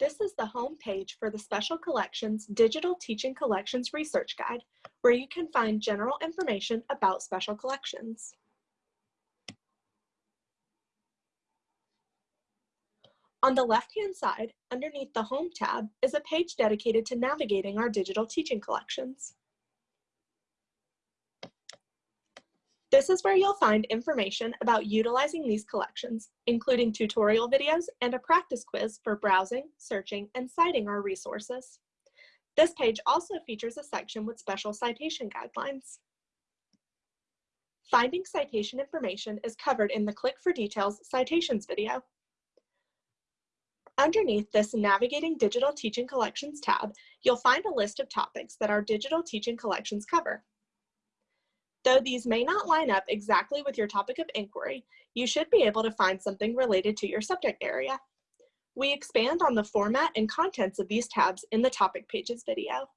This is the home page for the Special Collections Digital Teaching Collections Research Guide, where you can find general information about special collections. On the left-hand side, underneath the Home tab, is a page dedicated to navigating our digital teaching collections. This is where you'll find information about utilizing these collections, including tutorial videos and a practice quiz for browsing, searching, and citing our resources. This page also features a section with special citation guidelines. Finding citation information is covered in the Click for Details Citations video. Underneath this Navigating Digital Teaching Collections tab, you'll find a list of topics that our digital teaching collections cover. Though these may not line up exactly with your topic of inquiry, you should be able to find something related to your subject area. We expand on the format and contents of these tabs in the topic pages video.